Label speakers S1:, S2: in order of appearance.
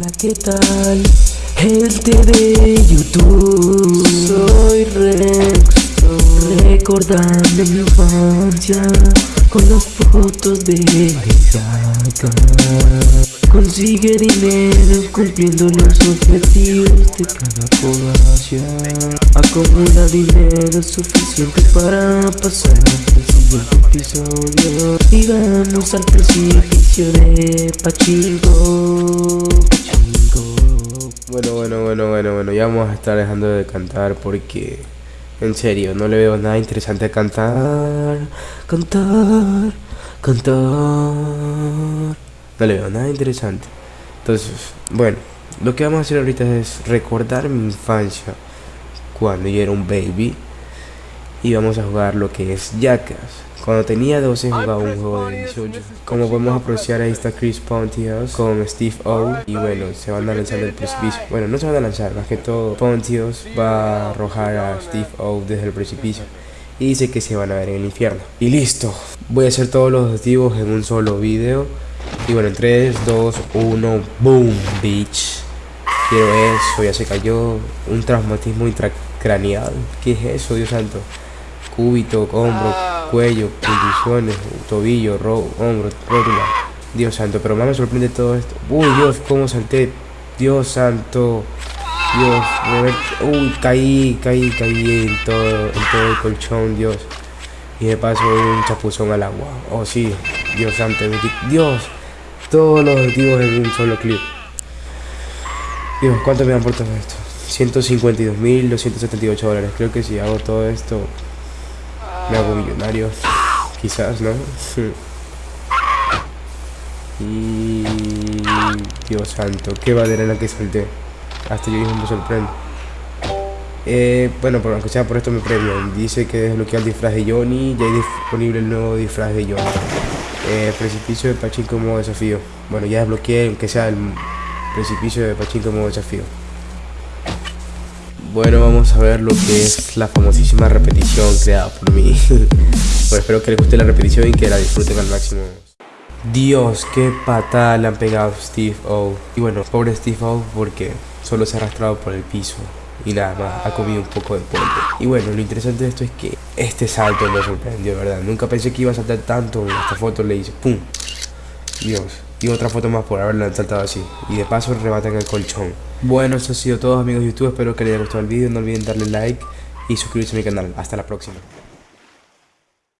S1: Hola, ¿qué tal? Gente de YouTube Soy Rex Recordando mi infancia Con las fotos de Gaga. Consigue dinero cumpliendo los objetivos de cada población. Acumula dinero suficiente para pasar al siguiente episodio. Y vamos al precipicio de Pachinko
S2: Bueno, bueno, bueno, bueno, bueno, ya vamos a estar dejando de cantar porque, en serio, no le veo nada interesante a cantar, cantar, cantar. No le veo nada interesante. Entonces, bueno, lo que vamos a hacer ahorita es recordar mi infancia cuando yo era un baby y vamos a jugar lo que es Jackass. Cuando tenía 12 jugaba un juego de 18. Como podemos apreciar ahí está Chris Pontius con Steve O y bueno, se van a lanzar del precipicio. Bueno, no se van a lanzar, más que todo Pontius va a arrojar a Steve O desde el precipicio y dice que se van a ver en el infierno. Y listo, voy a hacer todos los objetivos en un solo video. Y bueno, en 3, 2, 1, boom, bitch. Quiero eso, ya se cayó. Un traumatismo intracraneal. ¿Qué es eso, Dios santo? Cúbito, hombro, cuello, condiciones, tobillo, ro hombro, rótula. Dios santo, pero más me sorprende todo esto. Uy, Dios, cómo salté. Dios santo. Dios, uy, caí, caí, caí en todo, en todo el colchón, Dios. Y de paso un chapuzón al agua. Oh sí, Dios santo, Dios. Todos los objetivos en un solo clip. Dios, ¿cuánto me dan por todo esto? 152.278 dólares. Creo que si hago todo esto, me hago millonario. Quizás, ¿no? y... Dios santo, qué bandera la que salté. Hasta yo mismo me sorprendo. Eh, bueno, por, aunque sea por esto me premio. Dice que desbloquea el disfraz de Johnny. Ya hay disponible el nuevo disfraz de Johnny. Eh, precipicio de Pachinko modo desafío. Bueno, ya desbloqueé, aunque sea el precipicio de Pachinko modo desafío. Bueno, vamos a ver lo que es la famosísima repetición creada por mí. bueno, espero que les guste la repetición y que la disfruten al máximo. Dios, qué patada le han pegado a Steve O. Y bueno, pobre Steve O porque solo se ha arrastrado por el piso y nada más, ha comido un poco de polvo. Y bueno, lo interesante de esto es que este salto me sorprendió, ¿verdad? Nunca pensé que iba a saltar tanto. En esta foto le hice ¡pum! Dios. Y otra foto más por haberla saltado así. Y de paso rebatan el colchón. Bueno, eso ha sido todo amigos de YouTube. Espero que les haya gustado el vídeo. No olviden darle like y suscribirse a mi canal. Hasta la próxima.